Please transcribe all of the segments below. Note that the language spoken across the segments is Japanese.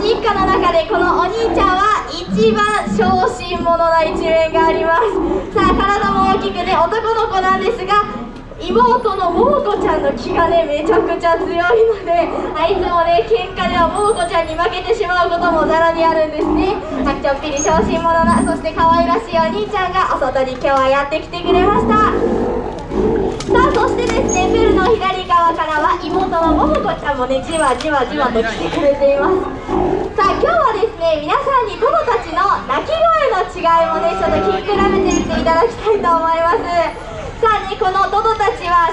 一家の中でこのお兄ちゃんは一番小心者な一面があります。さあ体も大きくね男の子なんですが妹の桃子ちゃんの気がねめちゃくちゃ強いのであいつもね喧嘩では桃子ちゃんに負けてしまうこともざらにあるんですね。あちょっぴり小心者なそして可愛らしいお兄ちゃんがお外に今日はやってきてくれました。さあそしてですねプールの左側からは妹の桃子ちゃんもねじわじわじわと来てくれています。さあ今日はですね皆さんにトドたちの鳴き声の違いもねちょっと聞き比べてみていただきたいと思います。さあねこの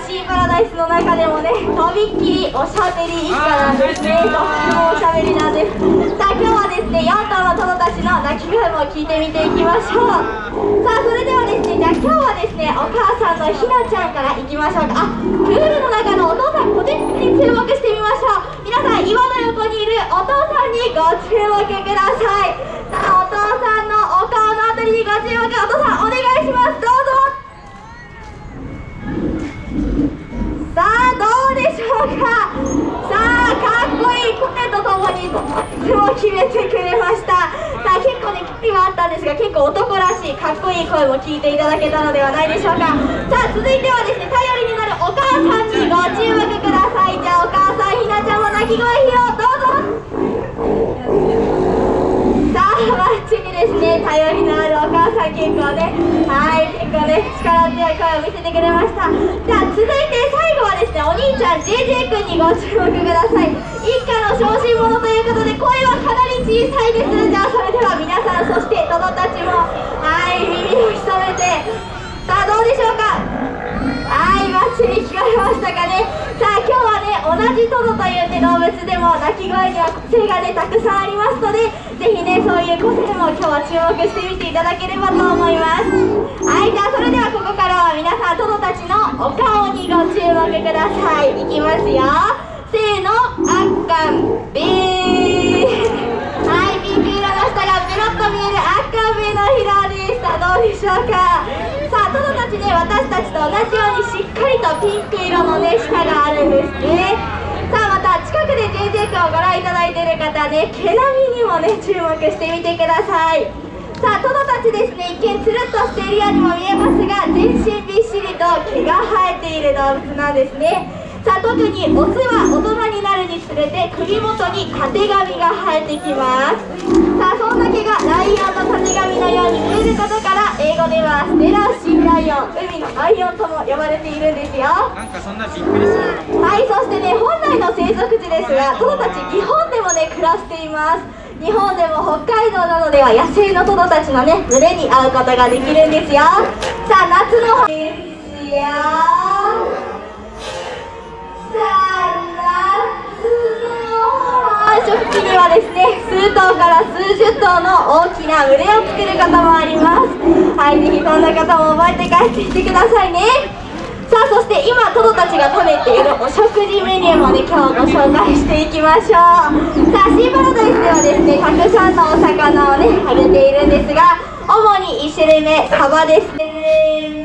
シーパラダイスの中でもねとびっきりおしゃべり一家なんですねとってもおしゃべりなんです。さあ今日はですね4頭のトドたちの鳴き声も聞いてみていきましょう。さあそれではですねじゃあ今日はですねお母さんのひなちゃんからいきましょうか。あプールの中のお父さんこてに注目してみましょう。皆さん岩の横にいるお父さんにご注目ください。さあお父さんのお顔のあたりにご注目。お父さんお願いしますどうぞさあどうでしょうかさあかっこいい声とともにとっても決めてくれました。さあ結構ね危機はあったんですが結構男らしいかっこいい声も聞いていただけたのではないでしょうか。さあ続いてはですね頼りになるお母さんにご注目ください。じゃあお母さんひなちゃんも鳴き声披露どうぞ。さあバッチリですね頼りのあるお母さん結構ねはい結構ね力強い声を見せてくれました。じゃあ続いて最後はですねお兄ちゃん JJ 君にご注目ください。一家の小心者ということで声はかなり小さいです。じゃあそれでは皆さんそしてトドたちもはい耳を潜めて。さあどうでしょうか？はいバッチリ聞こえましたかね。さあ今日は同じトドというね動物でも鳴き声には個性がねたくさんありますのでぜひねそういう個性も今日は注目してみていただければと思います。はいじゃあそれではここからは皆さんトドたちのお顔にご注目ください。いきますよ。せーのあっかんべーはいピンク色の下がペロッと見える赤目のひらでした。どうでしょうか？私たちと同じようにしっかりとピンク色のね舌があるんですね。さあまた近くで JJ 君をご覧いただいている方ね毛並みにもね注目してみてください。さあトドたちですね。一見つるっとしているようにも見えますが全身びっしりと毛が生えている動物なんですね。さあ特にオスは大人になるにつれて首元にたてがみが生えてきます。さあそんな毛がライオンのたてがみのように見えることから英語ではステラシライオン海のライオンとも呼ばれているんですよ。なんかそんなびっくりするはいそしてね本来の生息地ですがトドたち日本でもね暮らしています。日本でも北海道などでは野生のトドたちのね群れに会うことができるんですよ。さあ夏のですよ。繁殖期にはですね数頭から数十頭の大きな群れを作る方もありますはいぜひそんな方も覚えて帰ってきてくださいね。さあそして今トドたちが食べているお食事メニューもね今日ご紹介していきましょう。さあシーパラダイスではですねたくさんのお魚をね食べているんですが主に1種類目サバです。ね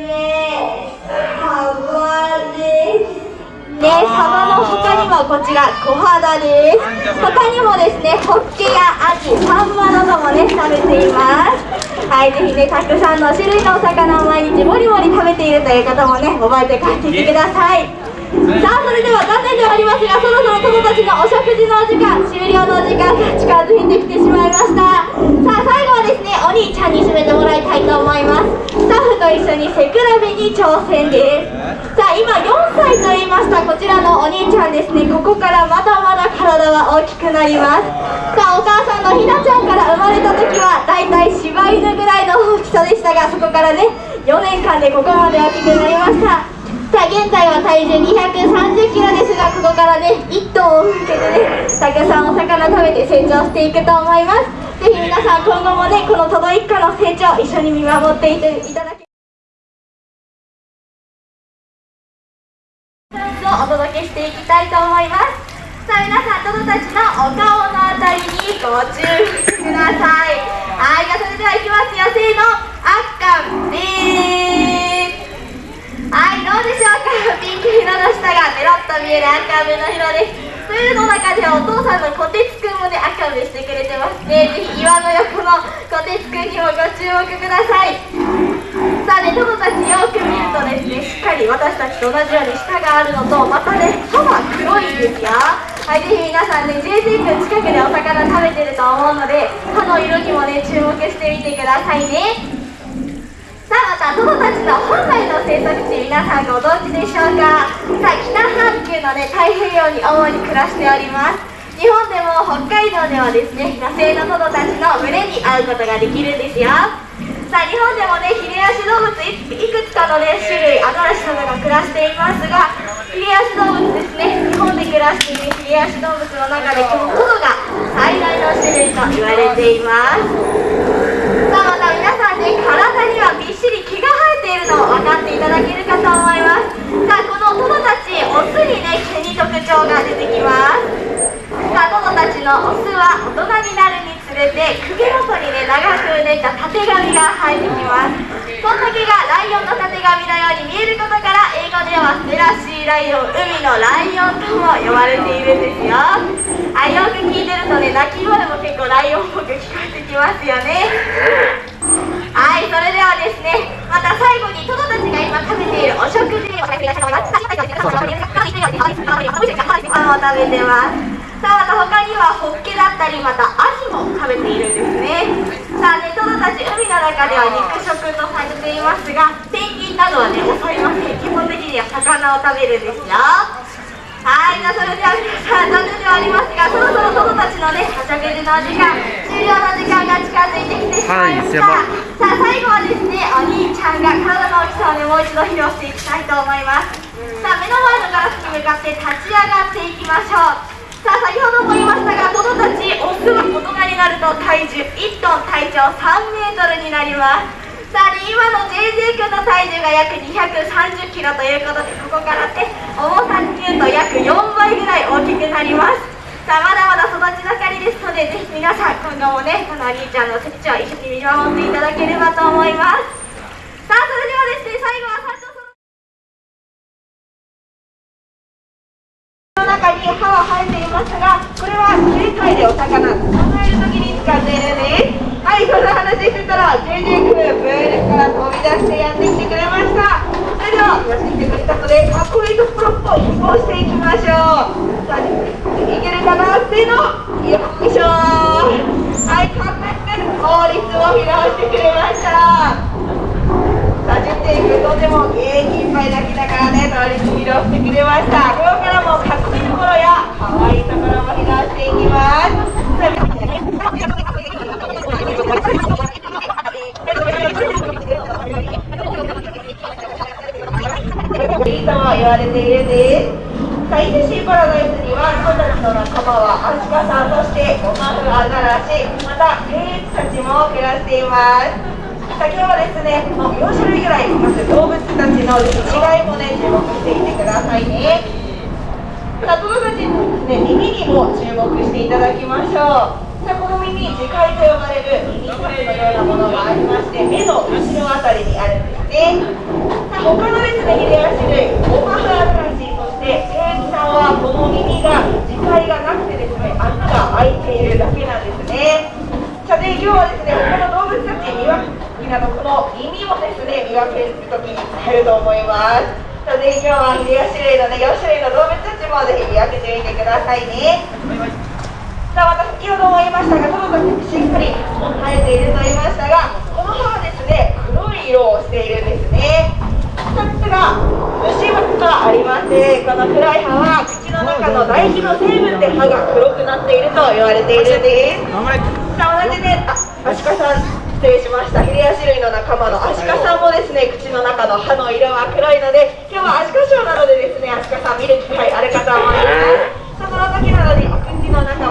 ね、サバの他にもこちら小肌です。他にもですねホッケやアジサンマなどもね食べています。はいぜひねたくさんの種類のお魚を毎日もりもり食べているという方もね覚えて帰ってきてください。さあそれでは残念ではありますがそろそろトドたちのお食事のお時間終了のお時間が近づいてきてしまいました。さあ最後はですねお兄ちゃんに締めてもらいたいと思います。スタッフと一緒に背比べに挑戦ですさあ今4歳と言いました。こちらのお兄ちゃんですね。ここからまだまだ体は大きくなります。さあお母さんのひなちゃんから生まれた時はだいたい柴犬ぐらいの大きさでしたがそこからね4年間でここまで大きくなりました。さあ現在は体重230キロですがここからね1頭を向けてねたくさんお魚食べて成長していくと思います。ぜひ皆さん今後もねこのトド一家の成長一緒に見守っていていただき届けしていきたいと思います。さあ皆さんトドたちのお顔のあたりにご注目ください。はいじゃあそれではいきますよせーのあっかんでーすはいどうでしょうか。ピンク色の下がペロッと見える赤目の色ですというの中ではお父さんのこてつくんもね赤目してくれてます。ねぜひ岩の横のこてつくんにもご注目ください。さあねトドたちよく見るとですねしっかり私たちと同じように舌があるのとまたね歯は黒いんですよ。はい、ぜひ皆さんね JJ 君近くでお魚食べてると思うので歯の色にもね注目してみてくださいね。さあまたトドたちの本来の生息地皆さんご存知でしょうか？さあ北半球のね太平洋に主に暮らしております。日本でも北海道ではですね野生のトドたちの群れに会うことができるんですよ。さあ日本でもねヒレアシ動物いくつかのね種類アザラシなどが暮らしていますがヒレアシ動物ですね日本で暮らしているヒレアシ動物の中でこのトドが最大の種類と言われています。さあまた皆さんね体にはびっしり毛が生えているのを分かっていただけるかと思います。さあこのトドたちオスにね毛に特徴が出てきます。さあトドたちのオスは大人になるにつれて首元にね長くうねったたてがみが生えてきます。そんな毛がライオンのたてがみのように見えることから英語ではセラシーライオン海のライオンとも呼ばれているんですよ。あよく聞いてるとね鳴き声も結構ライオンっぽく聞こえてきますよね。はいそれではですねまた最後にトドたちが今食べているお食事をお願いしたい。と思いますパンを食べてますさあまた他にはホッケだったりまたアジも食べているんですね。さあねトドたち海の中では肉食とされていますがペンギンなどはね襲いません基本的には魚を食べるんですよ。はいじゃあそれでは皆さん残念ではありますがそろそろトドたちのねお食事の時間終了の時間が近づいてきてしまいました、はい、さあ最後はですねお兄ちゃんが体の大きさをねもう一度披露していきたいと思います。さあ目の前のガラスに向かって立ち上がっていきましょうと体重1トン体長3メートルになります。さあ、今の JJ 君の体重が約230キロということでここからって重さに言うと約4倍ぐらい大きくなります。さあまだまだ育ち盛りですのでぜひ皆さん今後もねこのお兄ちゃんの成長を一緒に見守っていただければと思います。さあそれではですね最後はの中に歯は生えていますがこれは警戒でお魚。捕まえる時に使っているんですはいそんな話してたら JJ 君プールから飛び出してやってきてくれました。それではやってくれたのでかっこいいところを移行していきましょう。さあいけるかなせーのよいしょはいかっこよく法律を披露してくれました。さあ JJ 君とても元気いっぱい泣きながらね倒立披露してくれましたここからもかっこいいところや可愛いところも披露していきますいいとも言われているんですさあ ETC パラダイスにはトドの仲間はアシカさんそしてゴマフアザラシまた平地たちも暮らしています先ほどですねもう4種類ぐらいいます動物たちの違いもね注目していてくださいねさあトドたちのですね耳にも注目していただきましょうさこの耳耳介と呼ばれる耳タブのようなものがありまして目の後ろあたりにあるんですね他のですねヒレアシ類オマフアザラシそしてケイキさんはこの耳が耳介がなくてですね穴が開いているだけなんですね。さて今日はですね他の動物たち見分けなどこの耳をですね見分けるときに使えると思います。さて今日はヒレアシ類のね4種類の動物たちもぜひ見分けてみてくださいね。さあ私先ほども言いましたがトドたちしっかり生えていると言いましたがこの歯はですね黒い色をしているんですね。2つが虫歯がありましてこの黒い歯は口の中の唾液の成分で歯が黒くなっていると言われているんです。さあ同じねあアシカさん失礼しました。ヒレアシ類の仲間のアシカさんもですね口の中の歯の色は黒いので今日はアシカショーなのでですねアシカさん見る機会あるかと思います。その時なのでお口の中